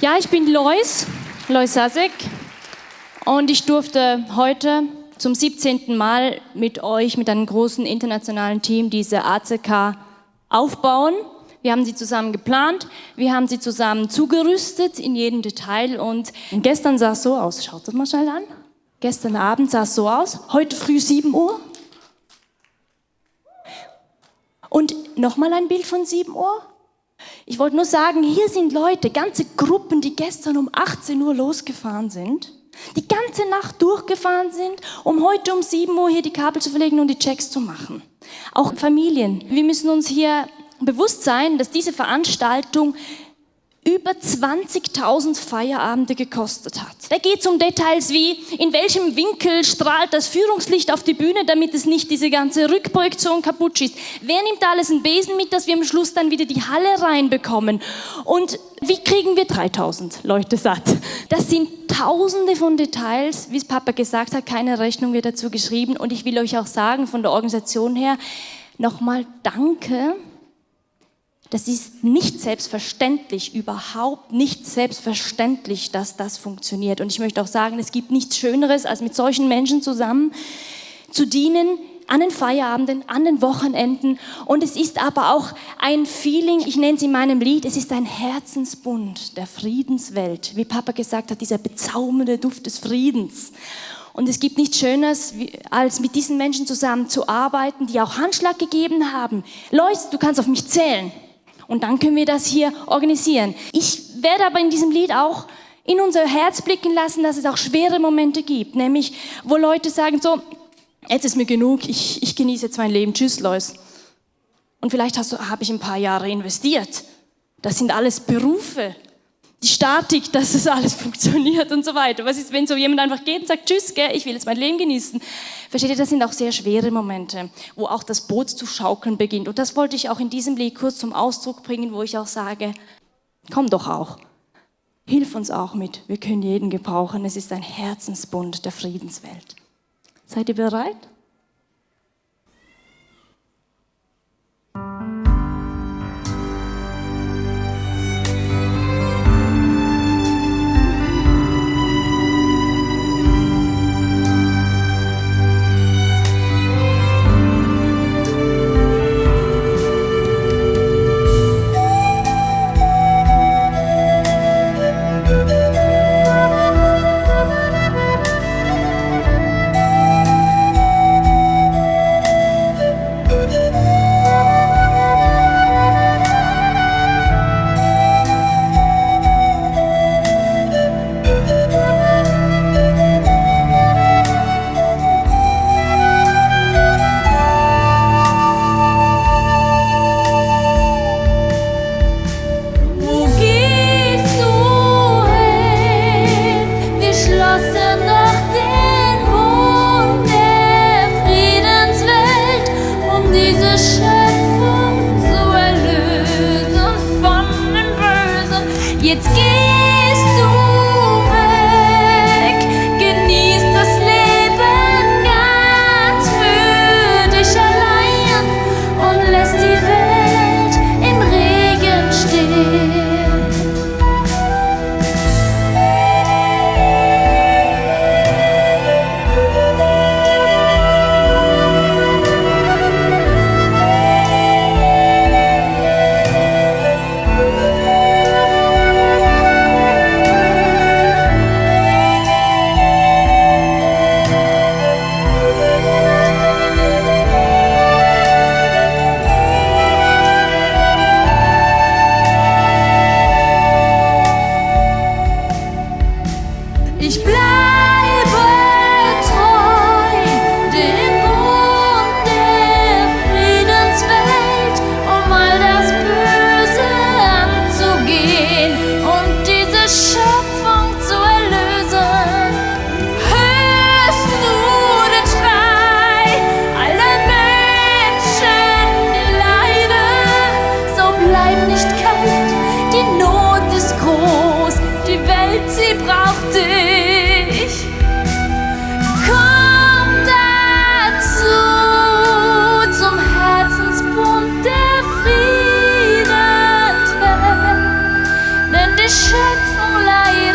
Ja, ich bin Lois, Lois Sasek und ich durfte heute zum 17. Mal mit euch, mit einem großen internationalen Team diese ACK aufbauen. Wir haben sie zusammen geplant, wir haben sie zusammen zugerüstet in jedem Detail und gestern sah es so aus, schaut das mal schnell an. Gestern Abend sah es so aus, heute früh 7 Uhr. Und nochmal ein Bild von 7 Uhr. Ich wollte nur sagen, hier sind Leute, ganze Gruppen, die gestern um 18 Uhr losgefahren sind, die ganze Nacht durchgefahren sind, um heute um 7 Uhr hier die Kabel zu verlegen und die Checks zu machen. Auch Familien. Wir müssen uns hier bewusst sein, dass diese Veranstaltung über 20.000 Feierabende gekostet hat. Da geht es um Details wie, in welchem Winkel strahlt das Führungslicht auf die Bühne, damit es nicht diese ganze Rückprojektion kaputt schießt. Wer nimmt alles einen Besen mit, dass wir am Schluss dann wieder die Halle reinbekommen? Und wie kriegen wir 3.000 Leute satt? Das sind tausende von Details, wie es Papa gesagt hat, keine Rechnung wird dazu geschrieben. Und ich will euch auch sagen, von der Organisation her, nochmal danke das ist nicht selbstverständlich, überhaupt nicht selbstverständlich, dass das funktioniert. Und ich möchte auch sagen, es gibt nichts Schöneres, als mit solchen Menschen zusammen zu dienen, an den Feierabenden, an den Wochenenden. Und es ist aber auch ein Feeling, ich nenne es in meinem Lied, es ist ein Herzensbund der Friedenswelt. Wie Papa gesagt hat, dieser bezaubernde Duft des Friedens. Und es gibt nichts Schöneres, als mit diesen Menschen zusammen zu arbeiten, die auch Handschlag gegeben haben. Leute, du kannst auf mich zählen. Und dann können wir das hier organisieren. Ich werde aber in diesem Lied auch in unser Herz blicken lassen, dass es auch schwere Momente gibt, nämlich wo Leute sagen so, jetzt ist mir genug, ich, ich genieße jetzt mein Leben, tschüss Lois. Und vielleicht habe ich ein paar Jahre investiert. Das sind alles Berufe, die Statik, dass das alles funktioniert und so weiter. Was ist, wenn so jemand einfach geht und sagt, tschüss, gell, ich will jetzt mein Leben genießen. Versteht ihr, das sind auch sehr schwere Momente, wo auch das Boot zu schaukeln beginnt. Und das wollte ich auch in diesem Lied kurz zum Ausdruck bringen, wo ich auch sage, komm doch auch. Hilf uns auch mit. Wir können jeden gebrauchen. Es ist ein Herzensbund der Friedenswelt. Seid ihr bereit? Die Schöpfung leidet und wir